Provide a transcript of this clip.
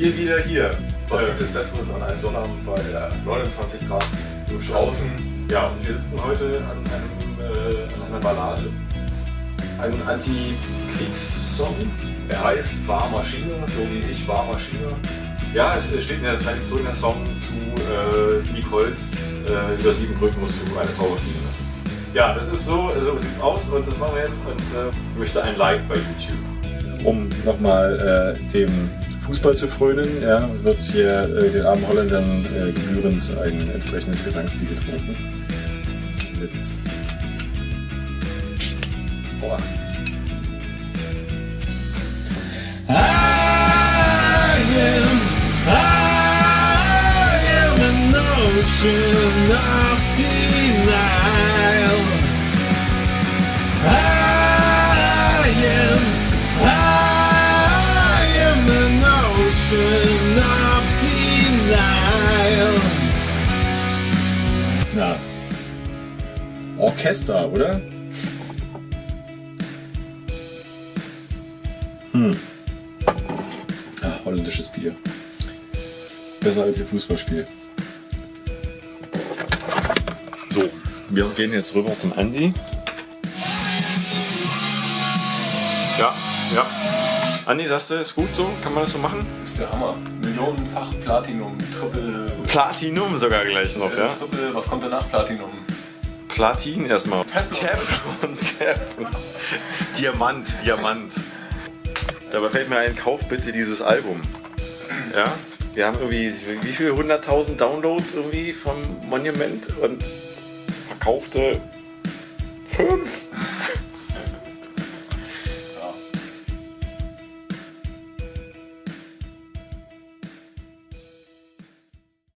wir wieder hier. Was gibt es Besseres an einem Sonnabend bei äh, 29 Grad draußen? Ja, und wir sitzen heute an, einem, äh, an einer Ballade. Ein Anti-Kriegssong. Er heißt Warmaschine, so wie ich Warmaschine. Ja, es steht in der Tradition der Song zu äh, Nicoles äh, über sieben Brücken musst du eine Taube fliegen lassen. Ja, das ist so, so sieht's aus und das machen wir jetzt und äh, ich möchte ein Like bei YouTube. Um nochmal äh, dem Fußball zu frönen, ja, wird hier äh, den armen Holländern äh, gebührend ein entsprechendes Gesangslied getrunken. Mit Aua. I am, I am an ocean of Na. Orchester, oder? Hm. Ah, holländisches Bier. Besser als ihr Fußballspiel. So, wir gehen jetzt rüber zum Andi. Ja, ja. Andi, sagst du, ist gut so? Kann man das so machen? ist der Hammer. Millionenfach Platinum, Triple, Platinum sogar gleich noch, äh, ja? Triple, was kommt danach Platinum? Platin erstmal. Teflon. Teflon. Diamant, Diamant. Dabei fällt mir ein, kauf bitte dieses Album. Ja, wir haben irgendwie, wie viele hunderttausend Downloads irgendwie vom Monument und verkaufte fünf.